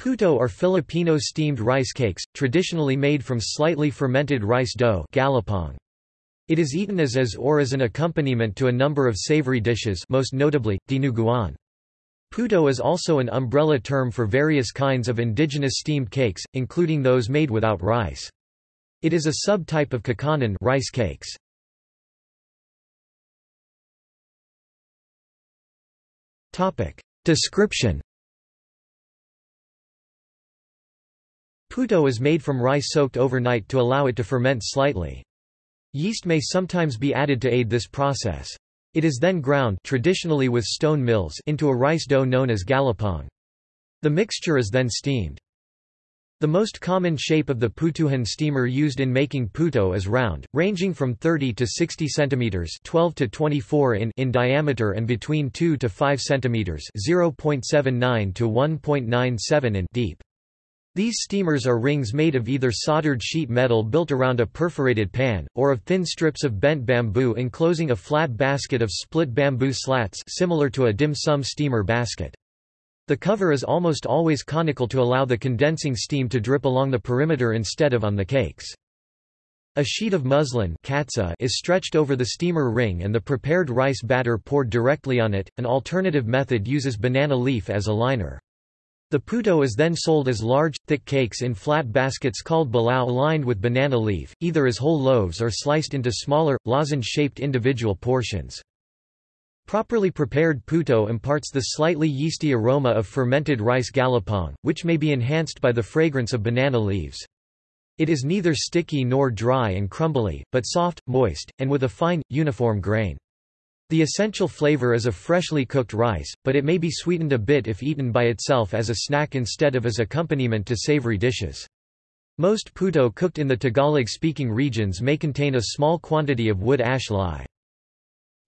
Puto are Filipino steamed rice cakes, traditionally made from slightly fermented rice dough galapong. It is eaten as is or as an accompaniment to a number of savory dishes most notably, dinuguan. Puto is also an umbrella term for various kinds of indigenous steamed cakes, including those made without rice. It is a subtype of kakanin rice cakes. Description Puto is made from rice soaked overnight to allow it to ferment slightly. Yeast may sometimes be added to aid this process. It is then ground traditionally with stone mills into a rice dough known as galapong. The mixture is then steamed. The most common shape of the putuhan steamer used in making puto is round, ranging from 30 to 60 cm 12 to 24 in in diameter and between 2 to 5 cm 0.79 to 1.97 in deep. These steamers are rings made of either soldered sheet metal built around a perforated pan, or of thin strips of bent bamboo enclosing a flat basket of split bamboo slats similar to a dim sum steamer basket. The cover is almost always conical to allow the condensing steam to drip along the perimeter instead of on the cakes. A sheet of muslin is stretched over the steamer ring and the prepared rice batter poured directly on it. An alternative method uses banana leaf as a liner. The puto is then sold as large, thick cakes in flat baskets called balao lined with banana leaf, either as whole loaves or sliced into smaller, lozenge-shaped individual portions. Properly prepared puto imparts the slightly yeasty aroma of fermented rice galapong, which may be enhanced by the fragrance of banana leaves. It is neither sticky nor dry and crumbly, but soft, moist, and with a fine, uniform grain. The essential flavor is of freshly cooked rice, but it may be sweetened a bit if eaten by itself as a snack instead of as accompaniment to savory dishes. Most puto cooked in the Tagalog-speaking regions may contain a small quantity of wood ash lye.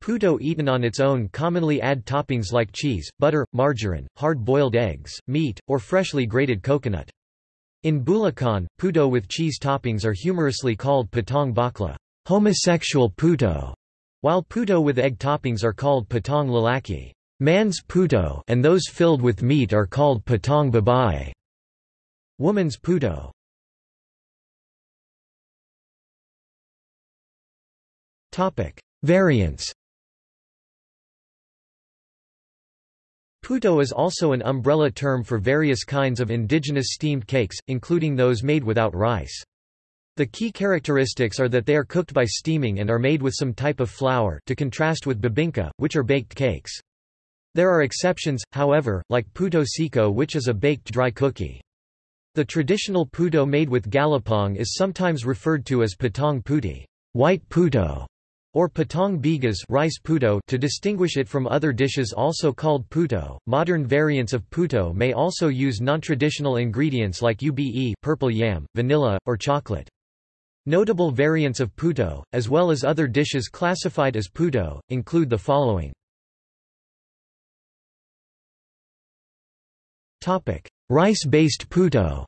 Puto eaten on its own commonly add toppings like cheese, butter, margarine, hard-boiled eggs, meat, or freshly grated coconut. In Bulacan, puto with cheese toppings are humorously called putong bakla homosexual puto", while puto with egg toppings are called putong lalaki man's puto and those filled with meat are called putong babae woman's puto. Topic: Variants. Puto is also an umbrella term for various kinds of indigenous steamed cakes, including those made without rice. The key characteristics are that they are cooked by steaming and are made with some type of flour to contrast with bibingka, which are baked cakes. There are exceptions, however, like puto seco which is a baked dry cookie. The traditional puto made with galapong is sometimes referred to as putong puti white puto", or putong bigas rice puto to distinguish it from other dishes also called puto. Modern variants of puto may also use non-traditional ingredients like ube purple yam, vanilla, or chocolate. Notable variants of puto, as well as other dishes classified as puto, include the following. Rice-based puto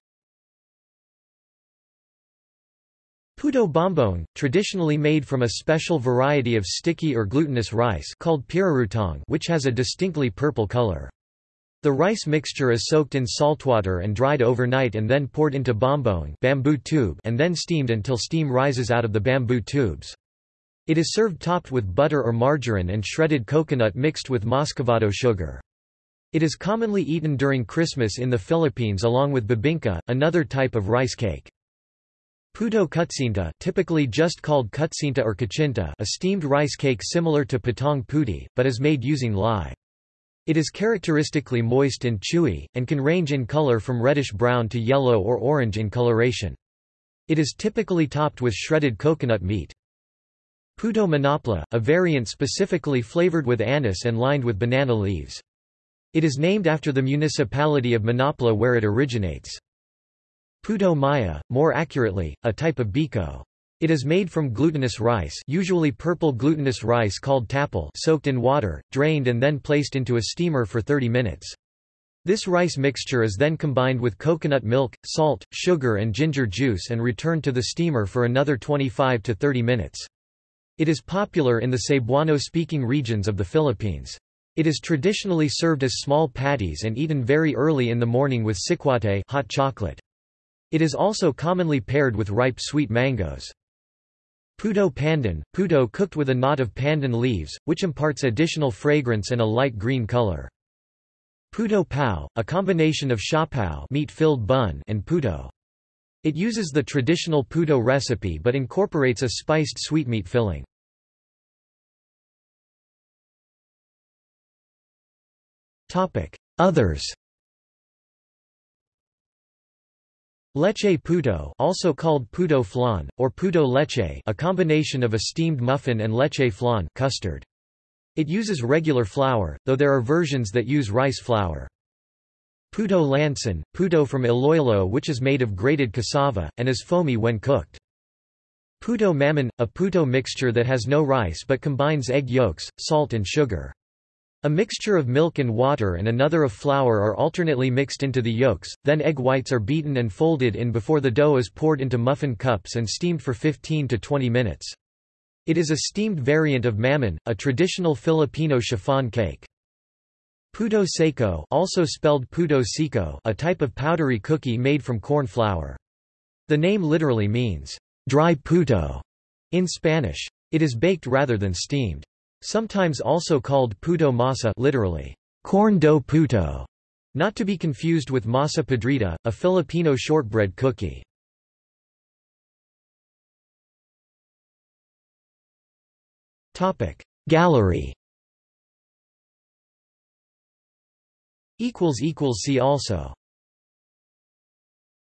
Puto bombong, traditionally made from a special variety of sticky or glutinous rice called which has a distinctly purple color. The rice mixture is soaked in saltwater and dried overnight and then poured into bombong bamboo tube and then steamed until steam rises out of the bamboo tubes. It is served topped with butter or margarine and shredded coconut mixed with muscovado sugar. It is commonly eaten during Christmas in the Philippines along with bibingka, another type of rice cake. Puto kutsinta typically just called kutsinta or kachinta a steamed rice cake similar to putong puti, but is made using lye. It is characteristically moist and chewy, and can range in color from reddish-brown to yellow or orange in coloration. It is typically topped with shredded coconut meat. Puto manapla, a variant specifically flavored with anise and lined with banana leaves. It is named after the municipality of Manapla where it originates. Puto maya, more accurately, a type of biko. It is made from glutinous rice usually purple glutinous rice called tapol soaked in water, drained and then placed into a steamer for 30 minutes. This rice mixture is then combined with coconut milk, salt, sugar and ginger juice and returned to the steamer for another 25 to 30 minutes. It is popular in the Cebuano-speaking regions of the Philippines. It is traditionally served as small patties and eaten very early in the morning with sikwate hot chocolate. It is also commonly paired with ripe sweet mangoes. Puto pandan, puto cooked with a knot of pandan leaves, which imparts additional fragrance and a light green color. Puto pao, a combination of siopao meat-filled bun and puto. It uses the traditional puto recipe but incorporates a spiced sweetmeat filling. Others Leche puto also called puto flan, or puto leche a combination of a steamed muffin and leche flan custard. It uses regular flour, though there are versions that use rice flour. Puto lanson, puto from Iloilo which is made of grated cassava, and is foamy when cooked. Puto mammon, a puto mixture that has no rice but combines egg yolks, salt and sugar. A mixture of milk and water and another of flour are alternately mixed into the yolks, then egg whites are beaten and folded in before the dough is poured into muffin cups and steamed for 15 to 20 minutes. It is a steamed variant of mammon, a traditional Filipino chiffon cake. Puto seco also spelled puto seco a type of powdery cookie made from corn flour. The name literally means, dry puto in Spanish. It is baked rather than steamed. Sometimes also called puto masa literally, corn dough puto, not to be confused with masa podrida, a Filipino shortbread cookie. Gallery See also